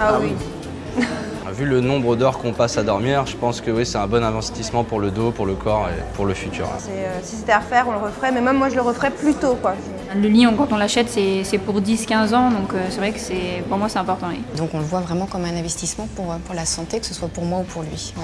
Ah, ah, oui. Ah, vu le nombre d'heures qu'on passe à dormir, je pense que oui, c'est un bon investissement pour le dos, pour le corps et pour le futur. Euh, si c'était à refaire, on le referait, mais même moi je le referais plus tôt. Quoi. Le lit, quand on l'achète, c'est pour 10-15 ans, donc euh, c'est vrai que pour moi c'est important. Donc on le voit vraiment comme un investissement euh, pour, la santé, que ce soit pour moi ou pour lui.